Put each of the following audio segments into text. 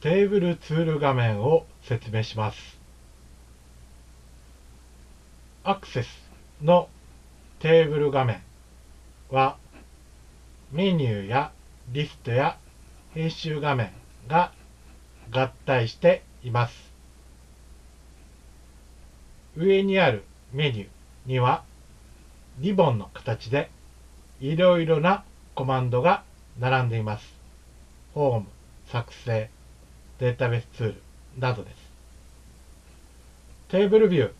テーブルツール画面を説明します。アクセスのテーブル画面はメニューやリストや編集画面が合体しています。上にあるメニューにはリボンの形でいろいろなコマンドが並んでいます。ホーム、作成、データベースツールなどです。テーブルビュー、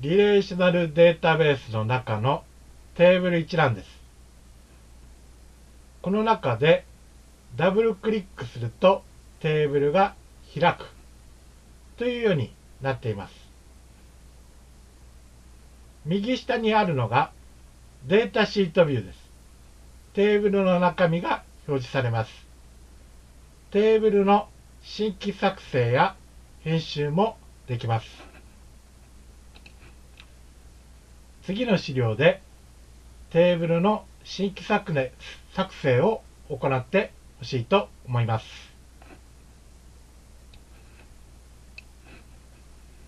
リレーショナルデータベースの中のテーブル一覧です。この中でダブルクリックするとテーブルが開くというようになっています。右下にあるのがデータシートビューです。テーブルの中身が表示されます。テーブルの新規作成や編集もできます。次の資料でテーブルの新規作成を行ってほしいと思います。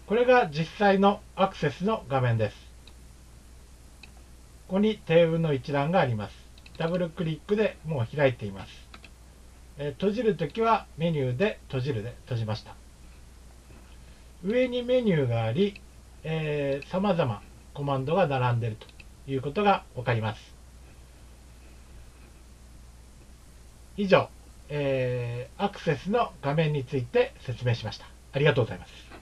これが実際のアクセスの画面です。ここにテーブルの一覧があります。ダブルクリックでもう開いています。え閉じるときはメニューで閉じるで閉じました。上にメニューがあり、えー、様々コマンドが並んでいるということが分かります。以上、えー、アクセスの画面について説明しました。ありがとうございます。